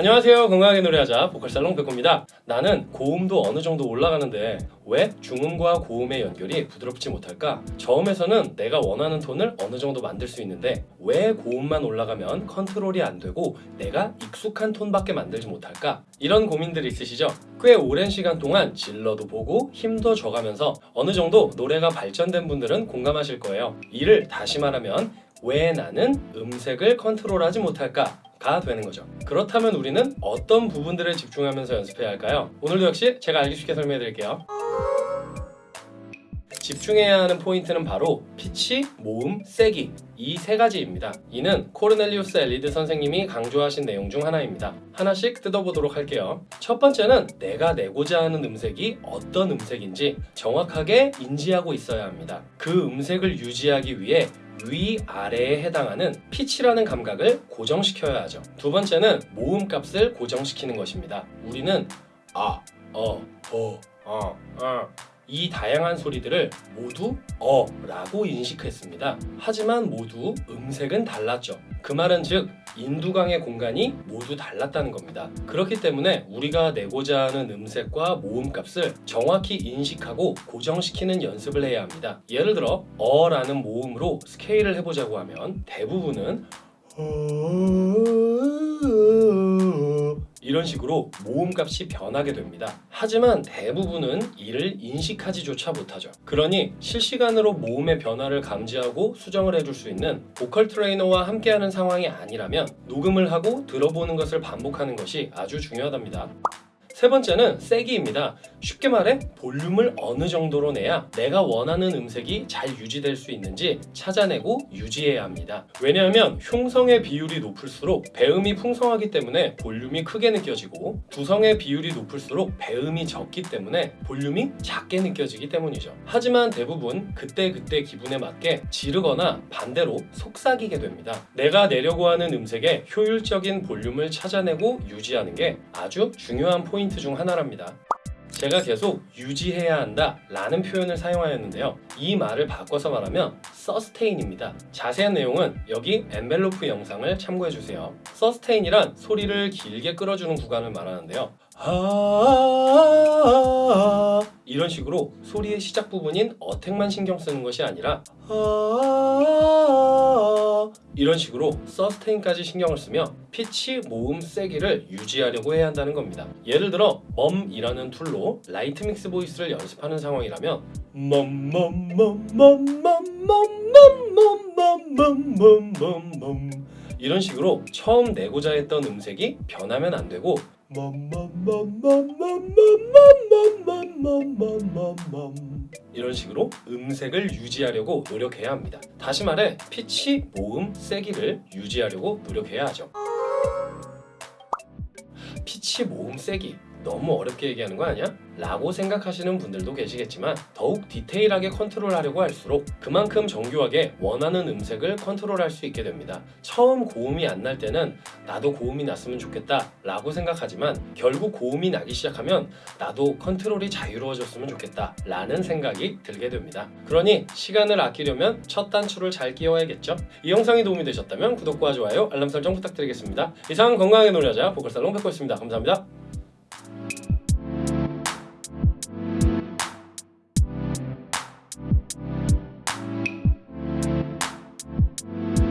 안녕하세요 건강하게 노래하자 보컬살롱 백호입니다 나는 고음도 어느 정도 올라가는데 왜 중음과 고음의 연결이 부드럽지 못할까? 저음에서는 내가 원하는 톤을 어느 정도 만들 수 있는데 왜 고음만 올라가면 컨트롤이 안 되고 내가 익숙한 톤밖에 만들지 못할까? 이런 고민들이 있으시죠? 꽤 오랜 시간 동안 질러도 보고 힘도 줘가면서 어느 정도 노래가 발전된 분들은 공감하실 거예요 이를 다시 말하면 왜 나는 음색을 컨트롤하지 못할까? 가 되는 거죠. 그렇다면 우리는 어떤 부분들을 집중하면서 연습해야 할까요? 오늘도 역시 제가 알기 쉽게 설명해 드릴게요. 집중해야 하는 포인트는 바로 피치, 모음, 세기 이 세 가지입니다. 이는 코르넬리우스 엘 리드 선생님이 강조하신 내용 중 하나입니다. 하나씩 뜯어보도록 할게요. 첫 번째는 내가 내고자 하는 음색이 어떤 음색인지 정확하게 인지하고 있어야 합니다. 그 음색을 유지하기 위해 위, 아래에 해당하는 피치라는 감각을 고정시켜야 하죠. 두 번째는 모음 값을 고정시키는 것입니다. 우리는 아, 어, 어, 어, 어. 이 다양한 소리들을 모두 어 라고 인식했습니다. 하지만 모두 음색은 달랐죠. 그 말은 즉 인두강의 공간이 모두 달랐다는 겁니다. 그렇기 때문에 우리가 내고자 하는 음색과 모음 값을 정확히 인식하고 고정시키는 연습을 해야 합니다. 예를 들어 어 라는 모음으로 스케일을 해보자고 하면 대부분은 이런 식으로 모음값이 변하게 됩니다. 하지만 대부분은 이를 인식하지조차 못하죠. 그러니 실시간으로 모음의 변화를 감지하고 수정을 해줄 수 있는 보컬 트레이너와 함께하는 상황이 아니라면 녹음을 하고 들어보는 것을 반복하는 것이 아주 중요하답니다. 세 번째는 세기입니다. 쉽게 말해 볼륨을 어느 정도로 내야 내가 원하는 음색이 잘 유지될 수 있는지 찾아내고 유지해야 합니다. 왜냐하면 흉성의 비율이 높을수록 배음이 풍성하기 때문에 볼륨이 크게 느껴지고 두성의 비율이 높을수록 배음이 적기 때문에 볼륨이 작게 느껴지기 때문이죠. 하지만 대부분 그때그때 기분에 맞게 지르거나 반대로 속삭이게 됩니다. 내가 내려고 하는 음색의 효율적인 볼륨을 찾아내고 유지하는 게 아주 중요한 포인트 중 하나랍니다. 제가 계속 유지해야 한다 라는 표현을 사용하였는데요. 이 말을 바꿔서 말하면 서스테인입니다. 자세한 내용은 여기 엔벨로프 영상을 참고해주세요. 서스테인이란 소리를 길게 끌어주는 구간을 말하는데요. 아 이런 식으로 소리의 시작 부분인 어택만 신경 쓰는 것이 아니라 아 이런 식으로 sustain까지 신경을 쓰며 피치, 모음, 세기를 유지하려고 해야 한다는 겁니다. 예를 들어 멈이라는 tool로 light mix voice를 연습하는 상황이라면 멈멈멈멈멈멈멈멈멈멈멈 이런 식으로 처음 내고자 했던 음색이 변하면 안 되고 이런 식으로 음색을 유지하려고 노력해야 합니다. 다시 말해 피치, 모음, 세기를 유지하려고 노력해야 하죠. 피치, 모음, 세기 너무 어렵게 얘기하는 거 아니야? 라고 생각하시는 분들도 계시겠지만 더욱 디테일하게 컨트롤하려고 할수록 그만큼 정교하게 원하는 음색을 컨트롤할 수 있게 됩니다. 처음 고음이 안 날 때는 나도 고음이 났으면 좋겠다 라고 생각하지만 결국 고음이 나기 시작하면 나도 컨트롤이 자유로워졌으면 좋겠다 라는 생각이 들게 됩니다. 그러니 시간을 아끼려면 첫 단추를 잘 끼워야겠죠? 이 영상이 도움이 되셨다면 구독과 좋아요, 알람 설정 부탁드리겠습니다. 이상 건강하게 놀자자 보컬살롱 백호였습니다. 감사합니다.